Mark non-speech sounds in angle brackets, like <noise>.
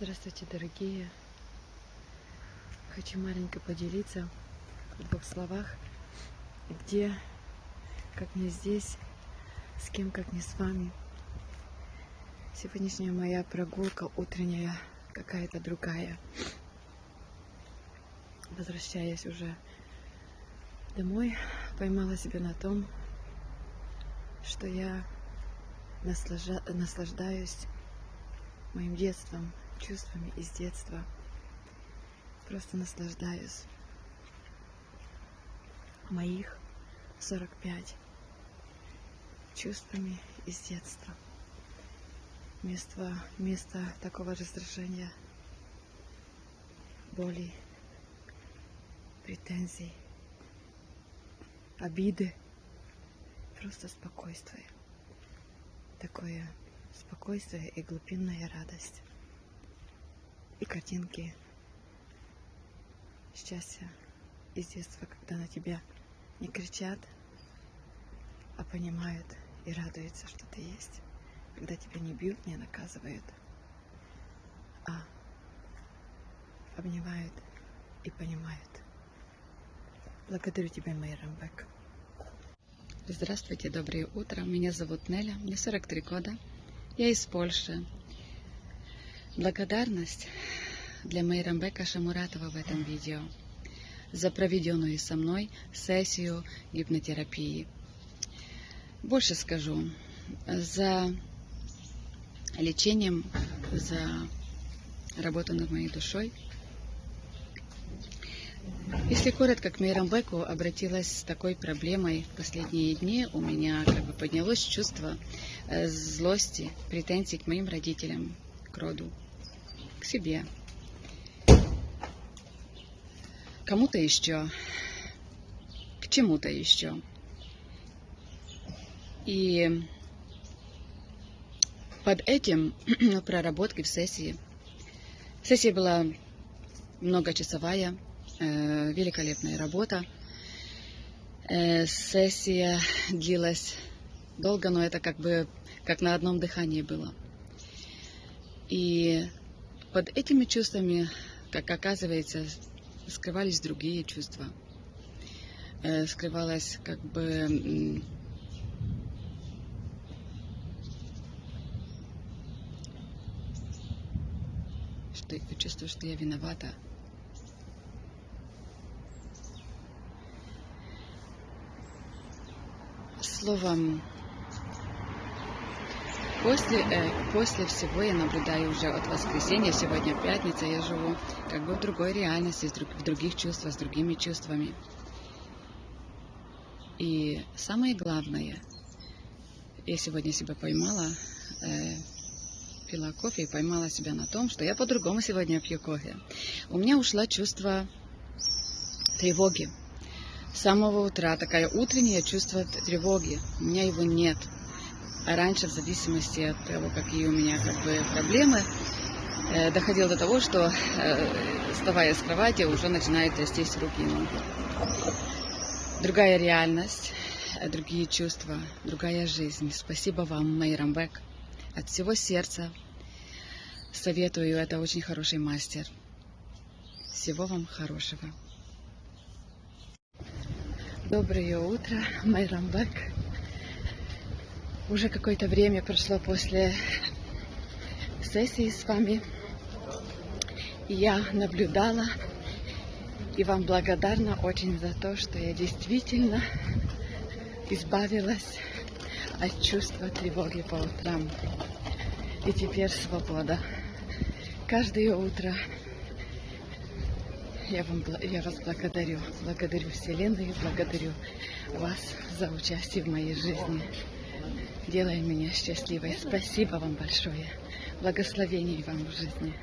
Здравствуйте, дорогие. Хочу маленько поделиться в двух словах, где, как не здесь, с кем, как не с вами. Сегодняшняя моя прогулка утренняя какая-то другая. Возвращаясь уже домой, поймала себя на том, что я наслаждаюсь моим детством, чувствами из детства. Просто наслаждаюсь. Моих 45 чувствами из детства. Вместо, вместо такого раздражения, боли, претензий, обиды, просто спокойствие. Такое спокойствие и глубинная радость. И картинки счастья из детства, когда на тебя не кричат, а понимают и радуются, что ты есть. Когда тебя не бьют, не наказывают, а обнимают и понимают. Благодарю тебя, Майя Рамбек. Здравствуйте, доброе утро. Меня зовут Неля, мне 43 года. Я из Польши. Благодарность для Мейрамбека Шамуратова в этом видео за проведенную со мной сессию гипнотерапии. Больше скажу, за лечением, за работу над моей душой. Если коротко, к Мейрамбеку обратилась с такой проблемой в последние дни. У меня как бы поднялось чувство э, злости, претензий к моим родителям, к роду, к себе, кому-то еще, к чему-то еще. И под этим <clears throat> проработкой в сессии. Сессия была многочасовая, э, великолепная работа. Э, сессия длилась долго, но это как бы как на одном дыхании было. И под этими чувствами, как оказывается, скрывались другие чувства. Э, скрывалась как бы что я чувствую, что я виновата. Словом, после, э, после всего я наблюдаю уже от воскресенья, сегодня пятница, я живу как бы в другой реальности, в друг- в других чувствах, с другими чувствами. И самое главное, я сегодня себя поймала, э, пила кофе и поймала себя на том, что я по-другому сегодня пью кофе. У меня ушло чувство тревоги. С самого утра такое утреннее чувство тревоги. У меня его нет. А раньше, в зависимости от того, какие у меня как бы проблемы, э, доходило до того, что, э, вставая с кровати, уже начинают трястись руки и ноги. Другая реальность, э, другие чувства, другая жизнь. Спасибо вам, Майрамбек. От всего сердца советую, это очень хороший мастер. Всего вам хорошего. Доброе утро, Майрамбек. Уже какое-то время прошло после сессии с вами. Я наблюдала и вам благодарна очень за то, что я действительно избавилась от чувства тревоги по утрам. И теперь свобода. Каждое утро я, вам, я вас благодарю. Благодарю Вселенную, благодарю вас за участие в моей жизни. Делай меня счастливой. Спасибо вам большое. Благословений вам в жизни.